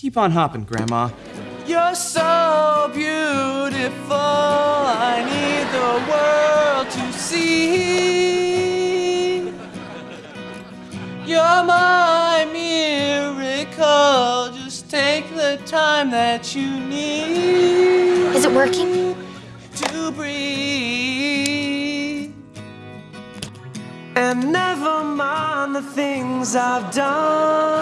Keep on hopping, Grandma. You're so beautiful, I need the world to see. You're my miracle, just take the time that you need. Is it working? To breathe. And never mind the things I've done.